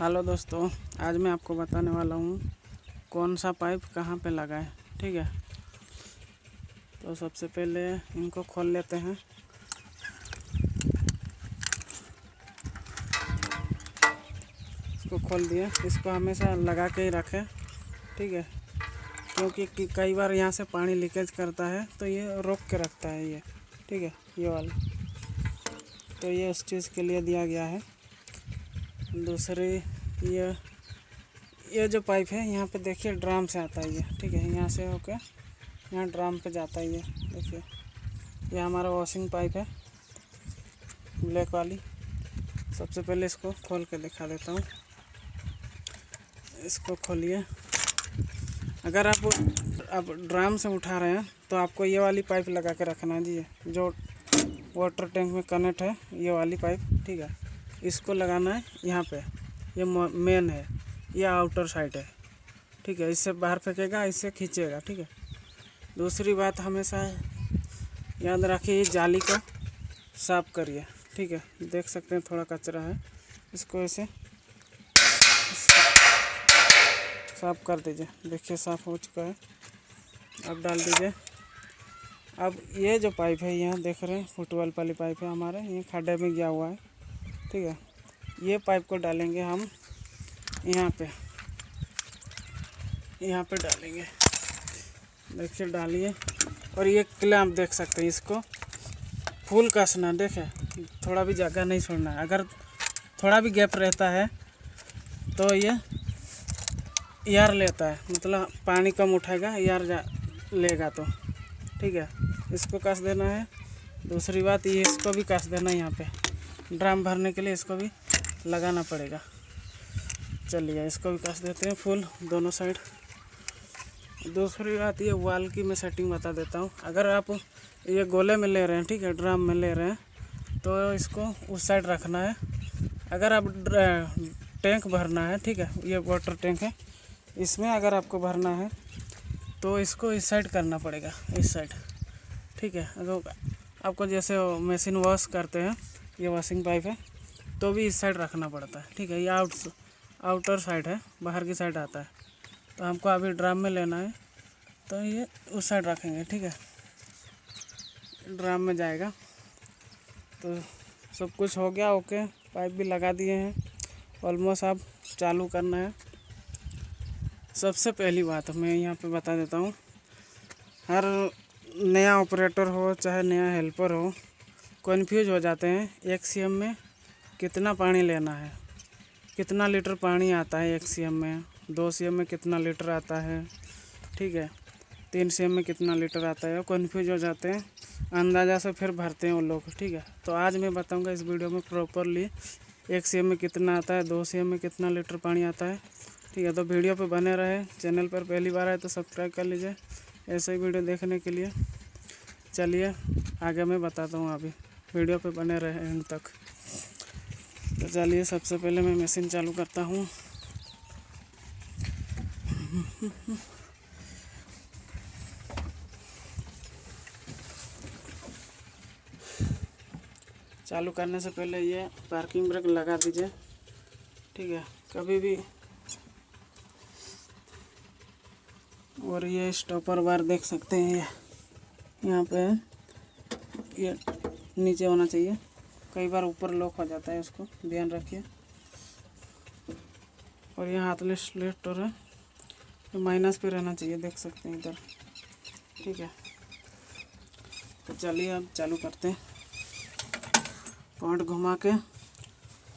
Hello दोस्तों, आज मैं आपको बताने वाला हूँ कौन सा पाइप कहाँ पे है, ठीक है? तो सबसे पहले इनको खोल लेते हैं। इसको खोल दिए। इसको हमेशा लगा के ही रखें, ठीक है? क्योंकि कई बार यहाँ से पानी लीकेज करता है तो ये रोक के रखता है ये, ठीक है? ये वाला। तो ये उस चीज़ के लिए दिया गया है। दूसरी ये ये जो पाइप है, यहाँ पे देखिए ड्राम से आता है ये, ठीक है, यहाँ से होके, यहाँ ड्राम पे जाता है ये, देखिए, ये हमारा वॉशिंग पाइप है ब्लैक वाली। सबसे पहले इसको खोल के दिखा देता हूँ। इसको खोलिए। अगर आप आप ड्राम से उठा रहे हैं तो आपको ये वाली पाइप लगा के रखना जी जो वाटर टैंक में कनेक्ट है, ये वाली पाइप ठीक है। इसको लगाना है यहाँ पे। ये मेन है। ये आउटर साइड है। ठीक है, इससे बाहर फेंकेगा, इससे खींचेगा, ठीक है। दूसरी बात हमेशा याद रखिए जाली को साफ़ करिए। ठीक है, देख सकते हैं थोड़ा कचरा है। इसको ऐसे साफ़ कर दीजिए। देखिए, साफ़ हो चुका है। अब डाल दीजिए। अब ये जो पाइप है, यहाँ देख रहे हैं, फुटबॉल वाली पाइप है हमारे। ये खड्डे में गया हुआ है। ठीक है? ये पाइप को डालेंगे हम यहाँ पे। यहाँ पे डालेंगे। देखिए, डालिए। और ये क्लैम्प देख सकते हैं इसको। फुल कसना, देखे? थोड़ा भी जगह नहीं छोड़ना। है अगर थोड़ा भी गैप रहता है तो ये यार लेता है। मतलब पानी कम उठाएगा, यार जा लेगा तो। ठीक है? इसको कस देना है। दूसरी बात, ये इसको भी कस देना है यहाँ पे। ड्राम भरने के लिए इसको भी लगाना पड़ेगा। चलिए, इसको भी कस देते हैं फुल दोनों साइड। दूसरी बात, ये वाल की मैं सेटिंग बता देता हूँ। अगर आप ये गोले में ले रहे हैं, ठीक है, ड्राम में ले रहे हैं तो इसको उस साइड रखना है। अगर आप टैंक भरना है, ठीक है, ये वाटर टैंक है, इसमें अगर आपको भरना है तो इसको इस साइड करना पड़ेगा, इस साइड, ठीक है। अगर आपको जैसे मशीन वॉश करते हैं ये वॉशिंग पाइप है तो भी इस साइड रखना पड़ता है, ठीक है? ये आउट आउटर साइड है, बाहर की साइड आता है। तो हमको अभी ड्राम में लेना है तो ये उस साइड रखेंगे, ठीक है? ड्राम में जाएगा। तो सब कुछ हो गया ओके पाइप भी लगा दिए हैं ऑलमोस्ट अब चालू करना है। सबसे पहली बात मैं यहाँ पे बता देता हूँ, हर नया ऑपरेटर हो, चाहे नया हेल्पर हो कन्फ्यूज़ हो जाते हैं एक सीएम में, कितना पानी लेना है? कितना लीटर पानी आता है एक सीएम में? दो सीएम में कितना लीटर आता है? ठीक है। तीन सीएम में कितना लीटर आता है? कन्फ्यूज़ हो जाते हैं। अंदाज़ा से फिर भरते हैं वो लोग, ठीक है। तो आज मैं बताऊँगा इस वीडियो में प्रॉपरली एक सी में कितना आता है, दो सी में कितना लीटर पानी आता है। ठीक है तो वीडियो पे बने रहे। चैनल पर पहली बार आए तो सब्सक्राइब कर लीजिए। ऐसे ही वीडियो देखने के लिए। चलिए, आगे मैं बताता हूँ अभी। वीडियो पे बने रहे एंड तक। तो चलिए, सबसे पहले मैं मशीन चालू करता हूँ। चालू करने से पहले ये पार्किंग ब्रेक लगा दीजिए। ठीक है, कभी भी। और ये स्टॉपर बार देख सकते हैं यहाँ पे ये नीचे होना चाहिए। कई बार ऊपर लॉक हो जाता है उसको। ध्यान रखिए। और यहाँ हाथलेस लेफ्टर है। माइनस पे रहना चाहिए, देख सकते हैं इधर। ठीक है। तो चलिए अब चालू करते हैं। पॉइंट घुमा के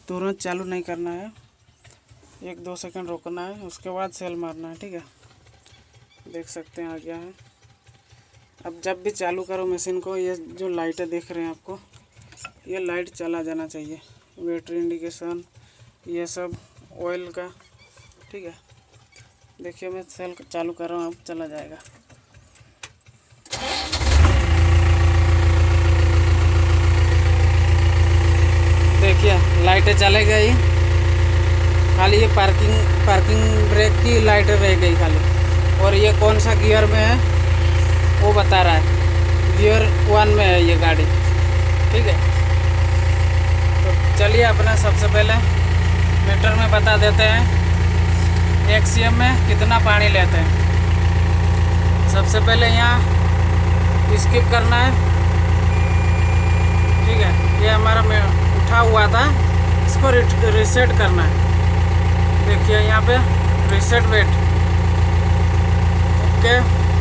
तुरंत चालू नहीं करना है। एक दो सेकंड रोकना है, उसके बाद सेल मारना है, ठीक है। देख सकते हैं आ गया है अब जब भी चालू करो मशीन को, ये जो लाइटें देख रहे हैं आपको, ये लाइट चला जाना चाहिए। बैटरी इंडिकेशन ये सब ऑयल का, ठीक है? देखिए, मैं सेल चालू कर रहा हूँ, अब चला जाएगा। देखिए लाइटें चले गई। खाली ये पार्किंग पार्किंग ब्रेक की लाइटें रह गई खाली। और ये कौन सा गियर में है? वो बता रहा है। गियर वन में है ये गाड़ी। ठीक है? तो चलिए अपना सबसे पहले मीटर में बता देते हैं। एक सीएम में कितना पानी लेते हैं। सबसे पहले यहाँ स्किप करना है। ठीक है? ये हमारा उठा हुआ था। इसको रिसेट करना है। देखिए यहाँ पे रिसेट वेट ओके?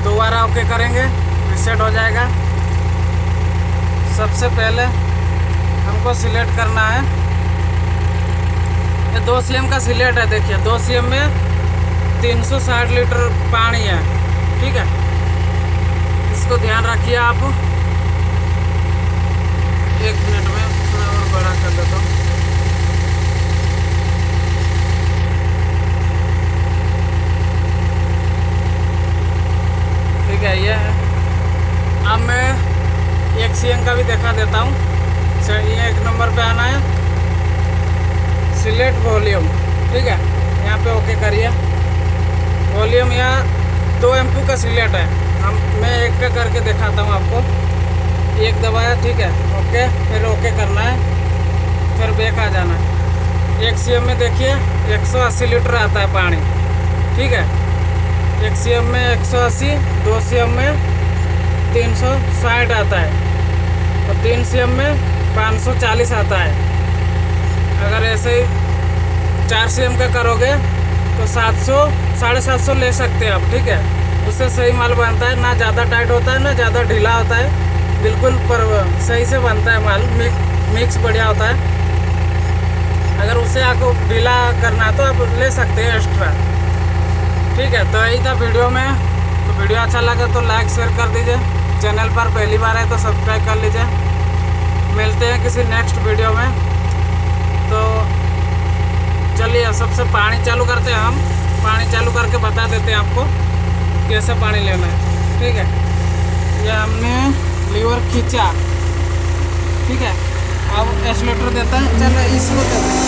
दोबारा ओके करेंगे रिसेट हो जाएगा। सबसे पहले हमको सिलेक्ट करना है। ये दो सी का सिलेक्ट है, देखिए, दो सी में 360 लीटर पानी है, ठीक है? इसको ध्यान रखिए आप। एक मिनट में थोड़ा और बड़ा कर देता हूँ ठीक है ये है अब मैं एक सी का भी दिखा देता हूँ। ये एक नंबर पे आना है। सिलेक्ट वॉल्यूम, ठीक है? यहाँ पे ओके करिए। वॉल्यूम यहाँ दो एम का सिलेक्ट है। हम, मैं एक का करके दिखाता हूँ आपको। एक दबाया, ठीक है? ओके, फिर ओके करना है। फिर बेक आ जाना है। एक सीएम में देखिए 180 लीटर आता है पानी, ठीक है? एक सी में 180 दो सी में 360 आता है। और तीन सी एम में 540 आता है। अगर ऐसे ही चार सी एम का करोगे तो 700 साढ़े सात सौ ले सकते हैं आप, ठीक है? उससे सही माल बनता है, ना ज़्यादा टाइट होता है, ना ज़्यादा ढीला होता है। बिल्कुल पर, सही से बनता है माल, मिक मिक्स बढ़िया होता है। अगर उससे आपको ढीला करना है तो आप ले सकते हैं एक्स्ट्रा ठीक है तो यही था वीडियो में। तो वीडियो अच्छा लगा तो लाइक शेयर कर दीजिए। चैनल पर पहली बार है तो सब्सक्राइब कर लीजिए। मिलते हैं किसी नेक्स्ट वीडियो में। तो चलिए सबसे पानी चालू करते हैं हम। पानी चालू करके बता देते हैं आपको कैसे पानी लेना है। ठीक है? ये हमने लीवर खींचा। ठीक है? अब एक्सलेटर देता है। चलो, इसको देते हैं।